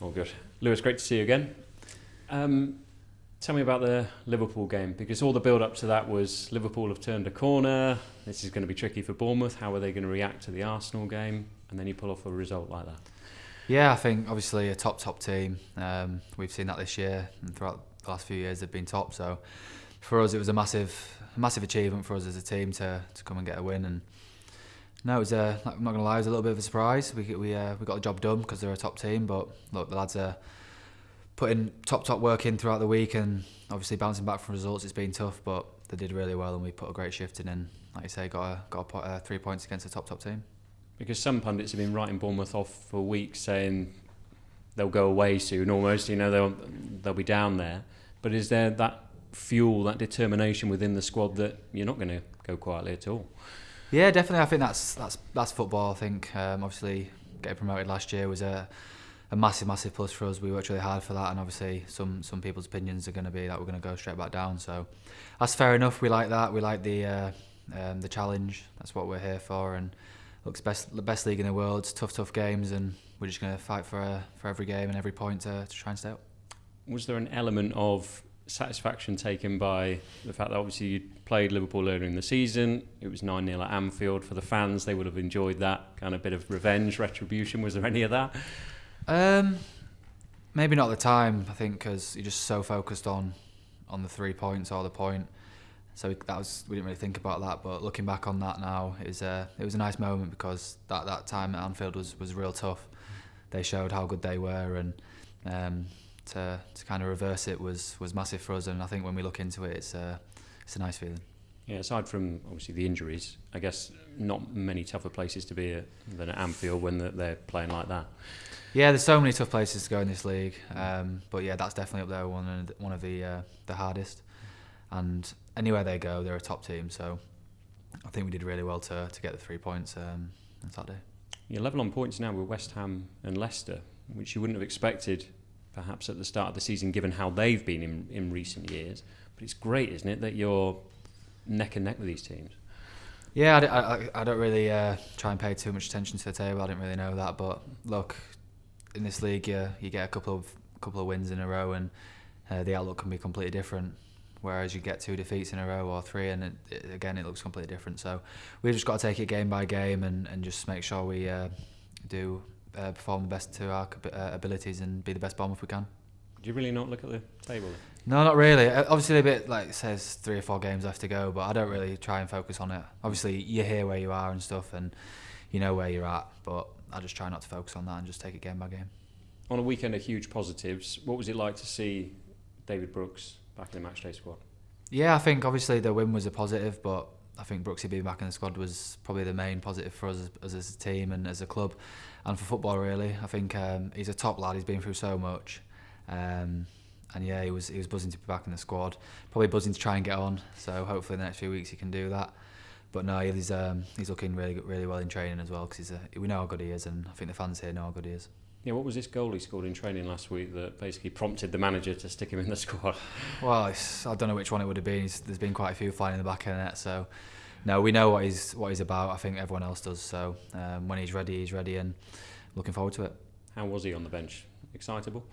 All good. Lewis, great to see you again. Um, tell me about the Liverpool game because all the build up to that was Liverpool have turned a corner. This is going to be tricky for Bournemouth. How are they going to react to the Arsenal game? And then you pull off a result like that. Yeah, I think obviously a top top team. Um, we've seen that this year and throughout the last few years they've been top. So for us, it was a massive massive achievement for us as a team to to come and get a win. And no, it was a, I'm not to lie, it was a little bit of a surprise. We we uh, we got the job done because they're a top team. But look, the lads are putting top top work in throughout the week and obviously bouncing back from results. It's been tough, but they did really well and we put a great shift in. And like you say, got a, got a, uh, three points against a top top team because some pundits have been writing Bournemouth off for weeks, saying they'll go away soon. Almost, you know, they'll they'll be down there. But is there that fuel, that determination within the squad that you're not going to go quietly at all? Yeah, definitely. I think that's that's that's football. I think um, obviously getting promoted last year was a a massive, massive plus for us. We worked really hard for that, and obviously some some people's opinions are going to be that we're going to go straight back down. So that's fair enough. We like that. We like the uh, um, the challenge. That's what we're here for, and looks best the best league in the world. It's tough, tough games, and we're just going to fight for uh, for every game and every point to, to try and stay up. Was there an element of satisfaction taken by the fact that obviously you played Liverpool earlier in the season? It was 9 0 at Anfield for the fans. They would have enjoyed that kind of bit of revenge, retribution. Was there any of that? Um, maybe not the time. I think because you're just so focused on on the three points or the point so that was we didn't really think about that. But looking back on that now, it was a it was a nice moment because that that time at Anfield was was real tough. They showed how good they were, and um, to to kind of reverse it was was massive for us. And I think when we look into it, it's a it's a nice feeling. Yeah, aside from obviously the injuries, I guess not many tougher places to be at than at Anfield when they're playing like that. Yeah, there's so many tough places to go in this league, um, but yeah, that's definitely up there one of the, one of the uh, the hardest and anywhere they go, they're a top team. So I think we did really well to to get the three points um, on Saturday. You're level on points now with West Ham and Leicester, which you wouldn't have expected perhaps at the start of the season, given how they've been in, in recent years. But it's great, isn't it, that you're neck and neck with these teams? Yeah, I, I, I don't really uh, try and pay too much attention to the table. I didn't really know that, but look, in this league, you, you get a couple of couple of wins in a row, and uh, the outlook can be completely different whereas you get two defeats in a row or three, and it, it, again it looks completely different. So we've just got to take it game by game and, and just make sure we uh, do uh, perform the best to our uh, abilities and be the best if we can. Do you really not look at the table? No, not really. Uh, obviously, a bit like says three or four games left to go, but I don't really try and focus on it. Obviously, you hear where you are and stuff, and you know where you're at, but I just try not to focus on that and just take it game by game. On a weekend of huge positives, what was it like to see David Brooks back in the matchday squad? Yeah, I think obviously the win was a positive, but I think Brooksy being back in the squad was probably the main positive for us as, as a team and as a club and for football really. I think um, he's a top lad, he's been through so much. Um, and yeah, he was he was buzzing to be back in the squad. Probably buzzing to try and get on. So hopefully in the next few weeks he can do that. But no, he's um, he's looking really really well in training as well because he's a, we know how good he is, and I think the fans here know how good he is. Yeah, what was this goal he scored in training last week that basically prompted the manager to stick him in the squad? Well, I don't know which one it would have been. He's, there's been quite a few flying in the back of the net, so no, we know what he's what he's about. I think everyone else does. So um, when he's ready, he's ready, and looking forward to it. How was he on the bench? Excitable?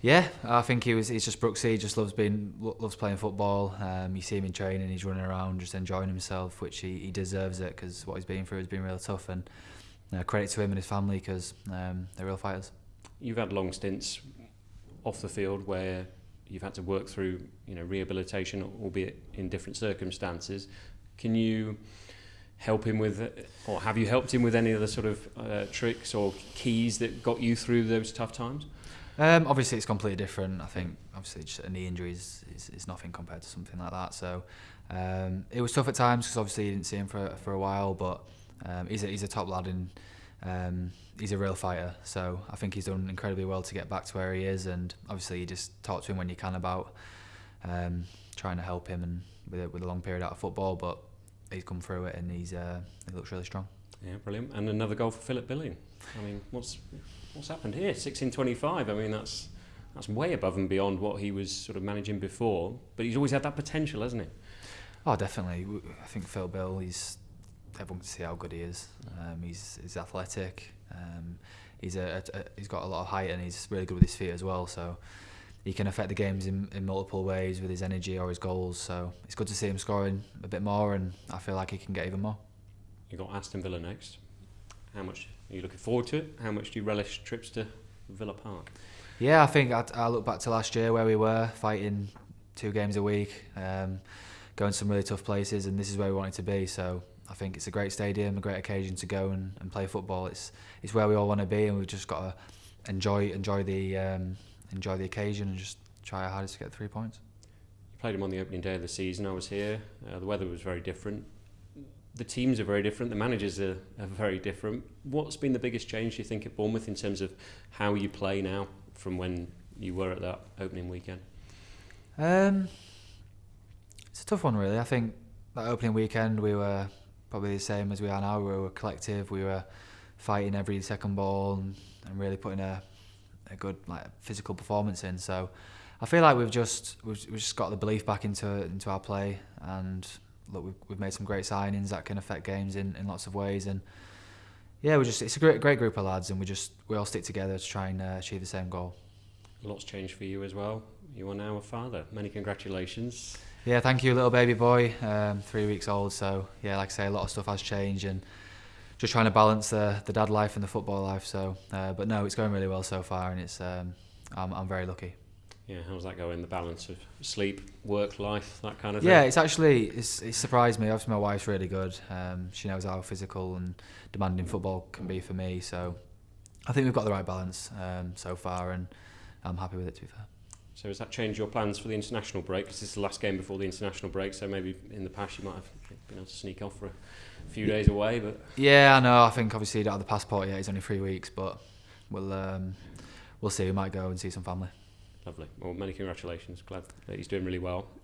Yeah, I think he was. He's just Brooksy. He just loves being loves playing football. Um, you see him in training. He's running around, just enjoying himself, which he, he deserves it because what he's been through has been real tough and uh, credit to him and his family because um, they're real fighters. You've had long stints off the field where you've had to work through, you know, rehabilitation, albeit in different circumstances. Can you help him with, or have you helped him with any of the sort of uh, tricks or keys that got you through those tough times? Um, obviously, it's completely different. I think obviously just a knee injury is, is, is nothing compared to something like that. So um, it was tough at times because obviously you didn't see him for for a while, but um, he's a, he's a top lad and um, he's a real fighter. So I think he's done incredibly well to get back to where he is. And obviously, you just talk to him when you can about um, trying to help him and with a, with a long period out of football. But he's come through it and he's uh, he looks really strong. Yeah, brilliant. And another goal for Philip Billing. I mean, what's what's happened here? 1625. I mean, that's that's way above and beyond what he was sort of managing before. But he's always had that potential, hasn't he? Oh, definitely. I think Phil Bill. He's everyone can see how good he is. Um, he's he's athletic. Um, he's a, a, he's got a lot of height and he's really good with his feet as well. So he can affect the games in, in multiple ways with his energy or his goals. So it's good to see him scoring a bit more, and I feel like he can get even more. You got Aston Villa next. How much are you looking forward to it? How much do you relish trips to Villa Park? Yeah, I think I, I look back to last year where we were fighting two games a week, um, going some really tough places, and this is where we wanted to be. So I think it's a great stadium, a great occasion to go and, and play football. It's it's where we all want to be, and we've just got to enjoy enjoy the um, enjoy the occasion and just try our hardest to get three points. You played him on the opening day of the season. I was here. Uh, the weather was very different. The teams are very different. The managers are, are very different. What's been the biggest change, do you think, at Bournemouth in terms of how you play now from when you were at that opening weekend? Um, it's a tough one, really. I think that opening weekend we were probably the same as we are now. We were collective. We were fighting every second ball and, and really putting a a good like physical performance in. So I feel like we've just we've, we've just got the belief back into into our play, and look, we've, we've made some great signings that can affect games in, in lots of ways, and yeah, we just it's a great great group of lads, and we just we all stick together to try and uh, achieve the same goal. Lot's changed for you as well. You are now a father. Many congratulations. Yeah, thank you, little baby boy, um, three weeks old. So yeah, like I say, a lot of stuff has changed, and just trying to balance the the dad life and the football life. So, uh, but no, it's going really well so far, and it's um, I'm I'm very lucky. Yeah, how's that going? The balance of sleep, work, life, that kind of thing. yeah, it's actually it's, it surprised me. Obviously, my wife's really good. Um, she knows how physical and demanding football can be for me. So, I think we've got the right balance um, so far, and I'm happy with it. To be fair. So has that changed your plans for the international break? Because this is the last game before the international break. So maybe in the past you might have been able to sneak off for a few days away, but Yeah, I know. I think obviously you don't have the passport yet. It's only three weeks, but we'll um, we'll see. We might go and see some family. lovely. Well, many congratulations. Glad that he's doing really well.